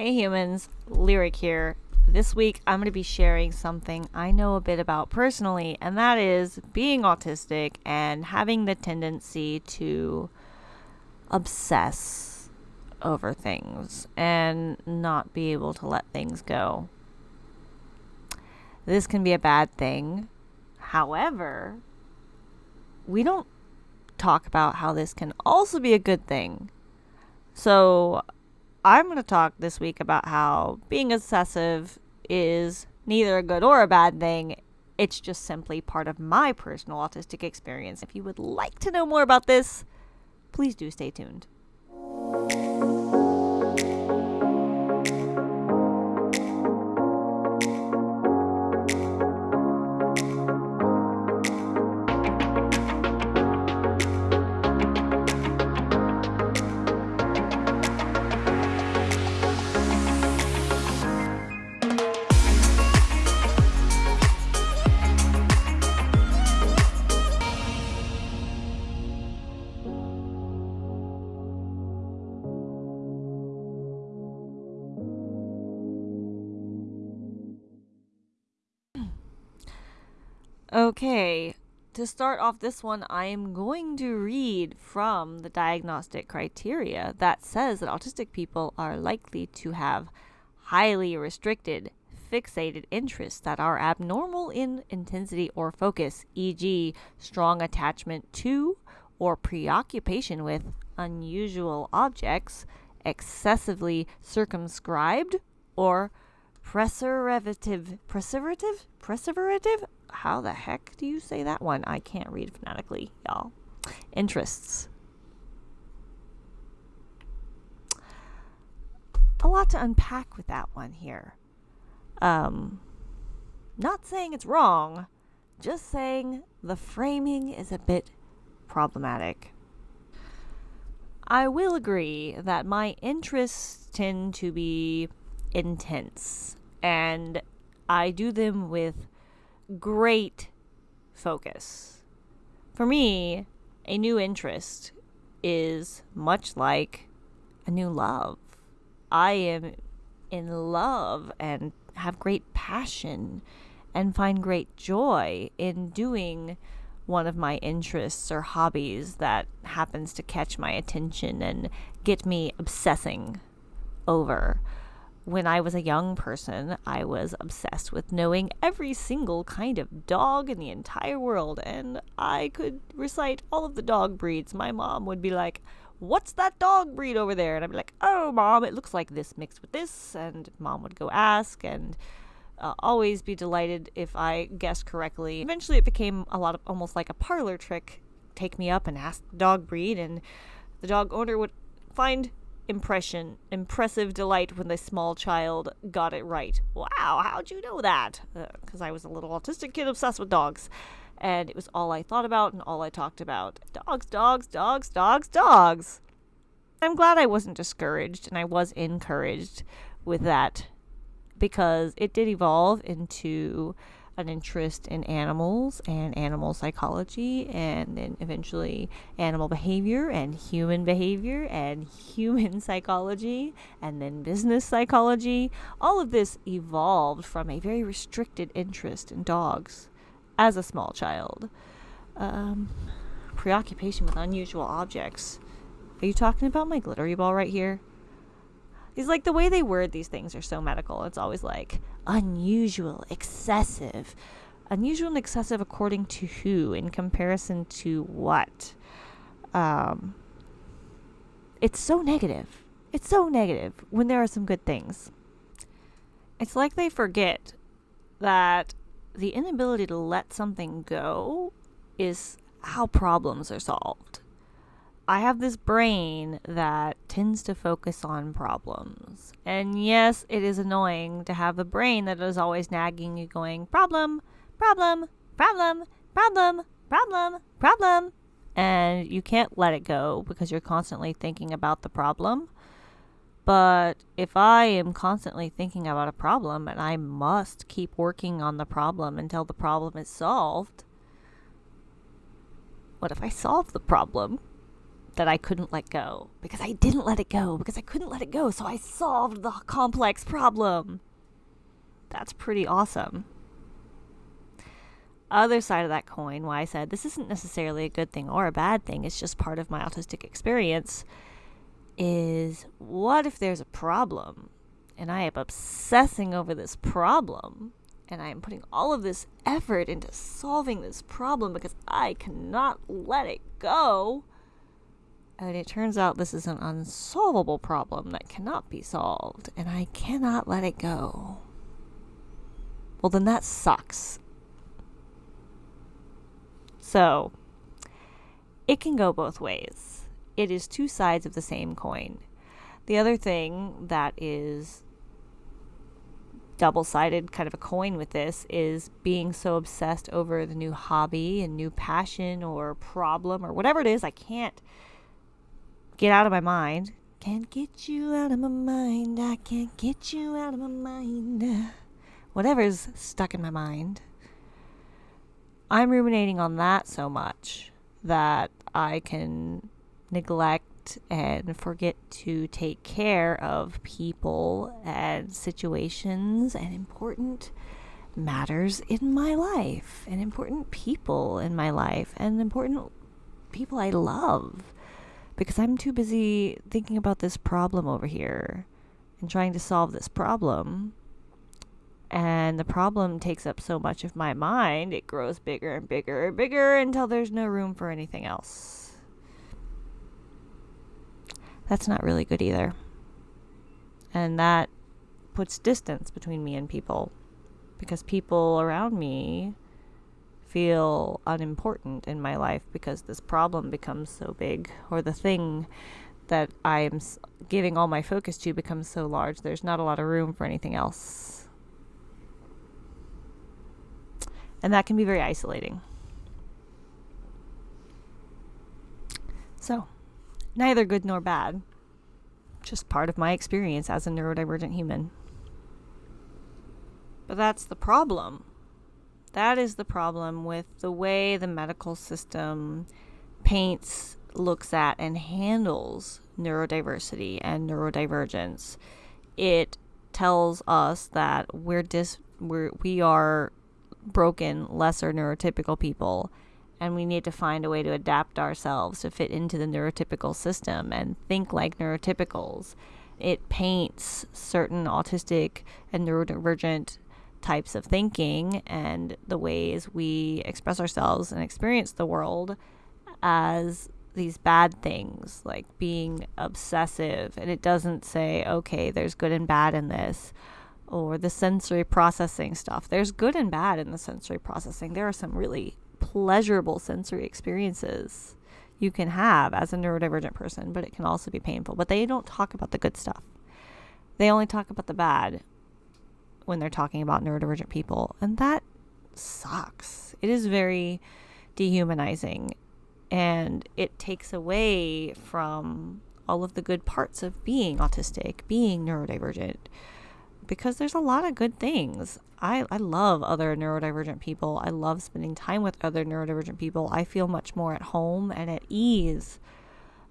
Hey humans, Lyric here. This week I'm going to be sharing something I know a bit about personally, and that is being autistic and having the tendency to obsess over things and not be able to let things go. This can be a bad thing. However, we don't talk about how this can also be a good thing. So, I'm going to talk this week about how being obsessive is neither a good or a bad thing. It's just simply part of my personal autistic experience. If you would like to know more about this, please do stay tuned. Okay, to start off this one, I am going to read from the diagnostic criteria that says that autistic people are likely to have highly restricted, fixated interests that are abnormal in intensity or focus, e.g., strong attachment to or preoccupation with unusual objects, excessively circumscribed, or preservative, preservative, preservative how the heck do you say that one? I can't read phonetically, y'all. Interests. A lot to unpack with that one here. Um, not saying it's wrong, just saying the framing is a bit problematic. I will agree that my interests tend to be intense, and I do them with great focus. For me, a new interest is much like a new love. I am in love and have great passion and find great joy in doing one of my interests or hobbies that happens to catch my attention and get me obsessing over when I was a young person, I was obsessed with knowing every single kind of dog in the entire world, and I could recite all of the dog breeds. My mom would be like, What's that dog breed over there? And I'd be like, Oh, mom, it looks like this mixed with this. And mom would go ask, and uh, always be delighted if I guessed correctly. Eventually, it became a lot of almost like a parlor trick. Take me up and ask the dog breed, and the dog owner would find impression, impressive delight when the small child got it right. Wow, how'd you know that? Because uh, I was a little autistic kid obsessed with dogs. And it was all I thought about and all I talked about. Dogs, dogs, dogs, dogs, dogs. I'm glad I wasn't discouraged and I was encouraged with that because it did evolve into an interest in animals and animal psychology, and then eventually animal behavior and human behavior and human psychology, and then business psychology. All of this evolved from a very restricted interest in dogs as a small child. Um, preoccupation with unusual objects. Are you talking about my glittery ball right here? He's like the way they word these things are so medical. It's always like unusual, excessive. Unusual and excessive according to who? In comparison to what? Um, it's so negative. It's so negative when there are some good things. It's like they forget that the inability to let something go is how problems are solved. I have this brain that tends to focus on problems. And yes, it is annoying to have a brain that is always nagging you, going, problem, problem, problem, problem, problem, problem. And you can't let it go because you're constantly thinking about the problem. But if I am constantly thinking about a problem and I must keep working on the problem until the problem is solved, what if I solve the problem? That I couldn't let go because I didn't let it go because I couldn't let it go. So I solved the complex problem. That's pretty awesome. Other side of that coin, why I said this isn't necessarily a good thing or a bad thing, it's just part of my autistic experience, is what if there's a problem and I am obsessing over this problem and I am putting all of this effort into solving this problem because I cannot let it go? And it turns out this is an unsolvable problem that cannot be solved, and I cannot let it go. Well, then that sucks. So, it can go both ways. It is two sides of the same coin. The other thing that is double sided kind of a coin with this is being so obsessed over the new hobby and new passion or problem or whatever it is I can't get out of my mind. Can't get you out of my mind. I can't get you out of my mind. Whatever's stuck in my mind. I'm ruminating on that so much that I can neglect and forget to take care of people and situations and important matters in my life and important people in my life and important people I love because I'm too busy thinking about this problem over here and trying to solve this problem. And the problem takes up so much of my mind, it grows bigger and bigger and bigger until there's no room for anything else. That's not really good either. And that puts distance between me and people because people around me feel unimportant in my life because this problem becomes so big or the thing that I am giving all my focus to becomes so large. There's not a lot of room for anything else. And that can be very isolating. So, neither good nor bad. Just part of my experience as a neurodivergent human. But that's the problem that is the problem with the way the medical system paints, looks at, and handles neurodiversity and neurodivergence. It tells us that we're dis we're, we are broken, lesser neurotypical people, and we need to find a way to adapt ourselves to fit into the neurotypical system and think like neurotypicals. It paints certain autistic and neurodivergent types of thinking and the ways we express ourselves and experience the world as these bad things, like being obsessive. And it doesn't say, okay, there's good and bad in this, or the sensory processing stuff. There's good and bad in the sensory processing. There are some really pleasurable sensory experiences you can have as a neurodivergent person, but it can also be painful. But they don't talk about the good stuff. They only talk about the bad when they're talking about neurodivergent people. And that sucks. It is very dehumanizing and it takes away from all of the good parts of being autistic, being neurodivergent, because there's a lot of good things. I, I love other neurodivergent people. I love spending time with other neurodivergent people. I feel much more at home and at ease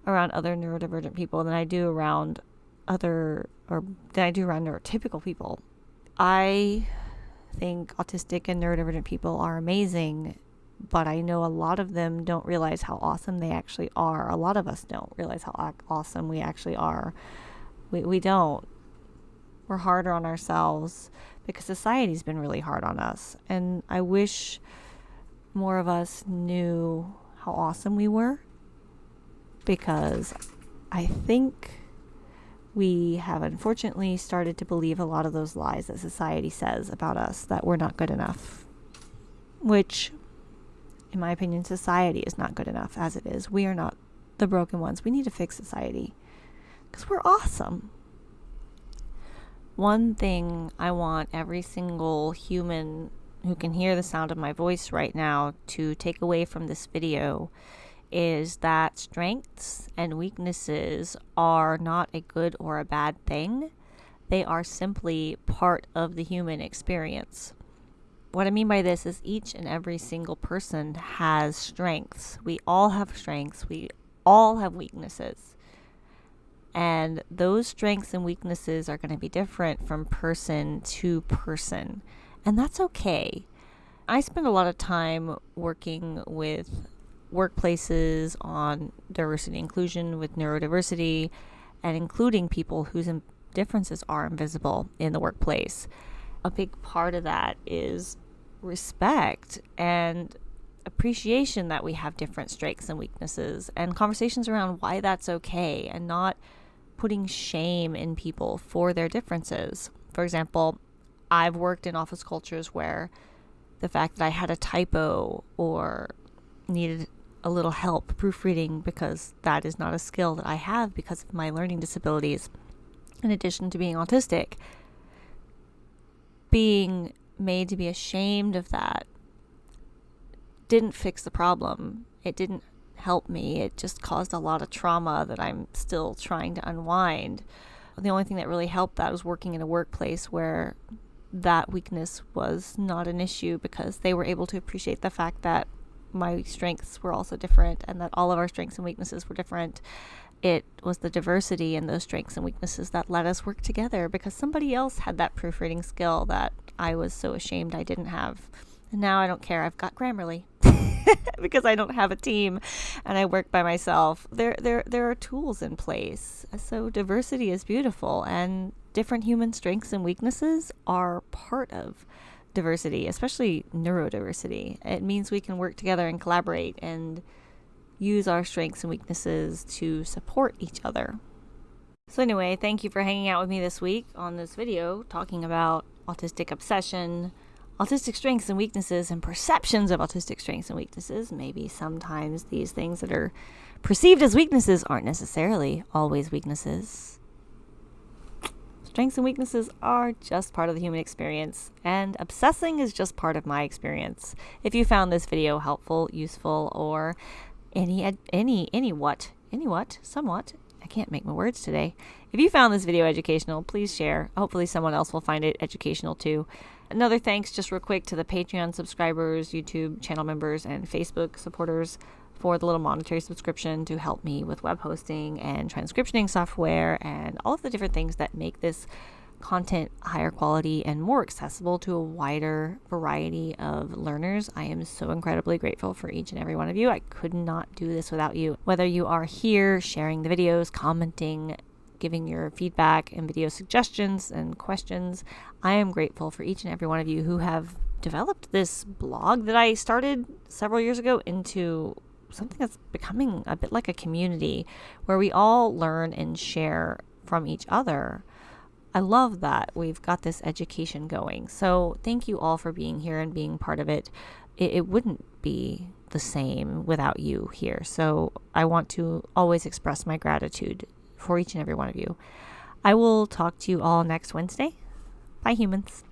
around other neurodivergent people than I do around other, or than I do around neurotypical people. I think autistic and neurodivergent people are amazing, but I know a lot of them don't realize how awesome they actually are. A lot of us don't realize how awesome we actually are. We, we don't. We're harder on ourselves because society's been really hard on us. And I wish more of us knew how awesome we were because I think we have unfortunately started to believe a lot of those lies that society says about us that we're not good enough. Which, in my opinion, society is not good enough as it is. We are not the broken ones. We need to fix society because we're awesome. One thing I want every single human who can hear the sound of my voice right now to take away from this video is that strengths and weaknesses are not a good or a bad thing. They are simply part of the human experience. What I mean by this is each and every single person has strengths. We all have strengths. We all have weaknesses. And those strengths and weaknesses are going to be different from person to person. And that's okay. I spend a lot of time working with workplaces on diversity inclusion with neurodiversity and including people whose differences are invisible in the workplace. A big part of that is respect and appreciation that we have different strengths and weaknesses and conversations around why that's okay and not putting shame in people for their differences. For example, I've worked in office cultures where the fact that I had a typo or needed a little help proofreading because that is not a skill that I have because of my learning disabilities, in addition to being autistic. Being made to be ashamed of that didn't fix the problem. It didn't help me. It just caused a lot of trauma that I'm still trying to unwind. The only thing that really helped that was working in a workplace where that weakness was not an issue because they were able to appreciate the fact that my strengths were also different and that all of our strengths and weaknesses were different. It was the diversity in those strengths and weaknesses that let us work together because somebody else had that proofreading skill that I was so ashamed I didn't have. And now I don't care. I've got Grammarly. because I don't have a team and I work by myself. There there there are tools in place. So diversity is beautiful and different human strengths and weaknesses are part of diversity, especially neurodiversity. It means we can work together and collaborate and use our strengths and weaknesses to support each other. So, anyway, thank you for hanging out with me this week on this video talking about autistic obsession, autistic strengths and weaknesses, and perceptions of autistic strengths and weaknesses. Maybe sometimes these things that are perceived as weaknesses aren't necessarily always weaknesses. Strengths and weaknesses are just part of the human experience, and obsessing is just part of my experience. If you found this video helpful, useful, or any any any what any what somewhat I can't make my words today. If you found this video educational, please share. Hopefully, someone else will find it educational too. Another thanks, just real quick, to the Patreon subscribers, YouTube channel members, and Facebook supporters for the little monetary subscription to help me with web hosting and transcriptioning software and all of the different things that make this content higher quality and more accessible to a wider variety of learners. I am so incredibly grateful for each and every one of you. I could not do this without you. Whether you are here sharing the videos, commenting, giving your feedback and video suggestions and questions, I am grateful for each and every one of you who have developed this blog that I started several years ago into something that's becoming a bit like a community where we all learn and share from each other. I love that we've got this education going. So, thank you all for being here and being part of it. It, it wouldn't be the same without you here. So, I want to always express my gratitude for each and every one of you. I will talk to you all next Wednesday. Bye, humans.